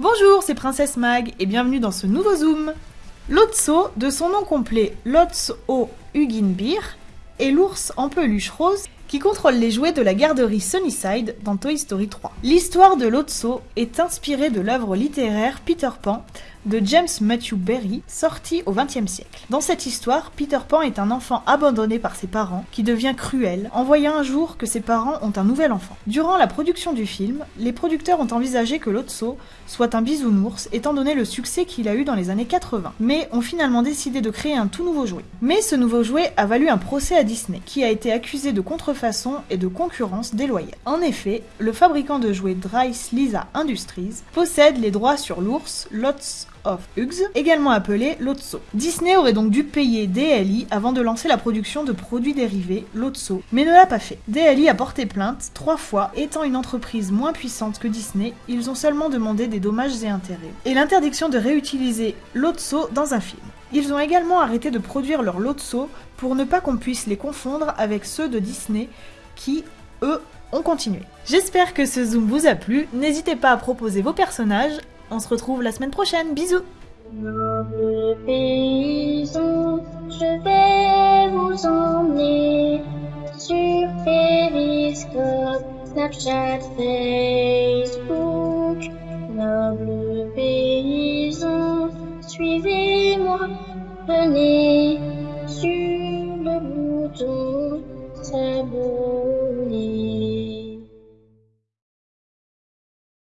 Bonjour, c'est Princesse Mag et bienvenue dans ce nouveau Zoom. Lotso, de son nom complet Lotso Huginbeer, est l'ours en peluche rose qui contrôle les jouets de la garderie Sunnyside dans Toy Story 3. L'histoire de Lotso est inspirée de l'œuvre littéraire Peter Pan de James Matthew Berry, sorti au XXe siècle. Dans cette histoire, Peter Pan est un enfant abandonné par ses parents qui devient cruel en voyant un jour que ses parents ont un nouvel enfant. Durant la production du film, les producteurs ont envisagé que Lotso soit un bisounours étant donné le succès qu'il a eu dans les années 80, mais ont finalement décidé de créer un tout nouveau jouet. Mais ce nouveau jouet a valu un procès à Disney, qui a été accusé de contrefaçon et de concurrence déloyale. En effet, le fabricant de jouets Dryce Lisa Industries possède les droits sur l'ours Lots of Hugs, également appelé Lotso. Disney aurait donc dû payer DLI avant de lancer la production de produits dérivés Lotso, mais ne l'a pas fait. DLI a porté plainte trois fois, étant une entreprise moins puissante que Disney, ils ont seulement demandé des dommages et intérêts, et l'interdiction de réutiliser Lotso dans un film. Ils ont également arrêté de produire leurs Lotso pour ne pas qu'on puisse les confondre avec ceux de Disney qui, eux, ont continué. J'espère que ce zoom vous a plu, n'hésitez pas à proposer vos personnages, on se retrouve la semaine prochaine, bisous Noble paysan, je vais vous emmener sur Periscope, Snapchat, Facebook. Noble paysan, suivez-moi, venez sur le bouton s'abonner.